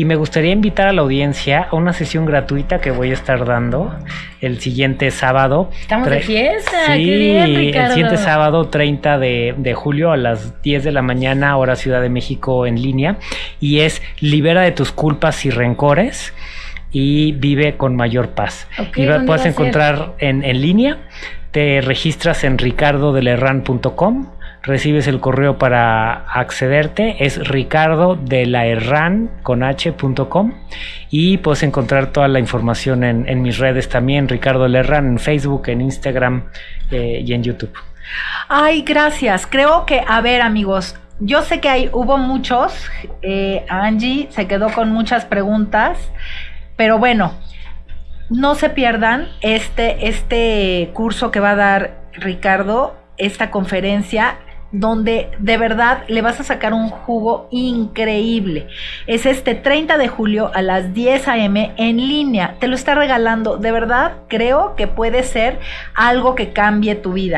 Y me gustaría invitar a la audiencia a una sesión gratuita que voy a estar dando el siguiente sábado. Estamos de fiesta. Sí, Qué bien, Ricardo. el siguiente sábado 30 de, de julio a las 10 de la mañana, hora Ciudad de México en línea. Y es Libera de tus culpas y rencores y vive con mayor paz. Ok, y va- ¿dónde puedes encontrar en, en línea, te registras en ricardodelerran.com, recibes el correo para accederte, es ricardo de la Herrán con h.com y puedes encontrar toda la información en, mis redes también, Ricardo Lerran en Facebook, en Instagram eh, y en YouTube. Ay, gracias. Creo que, a ver, amigos, yo sé que hay, hubo muchos. eh, Angie se quedó con muchas preguntas, pero bueno, no se pierdan este, este curso que va a dar Ricardo, esta conferencia donde de verdad le vas a sacar un jugo increíble. Es este 30 de julio a las 10 a.m. en línea. Te lo está regalando. De verdad, creo que puede ser algo que cambie tu vida.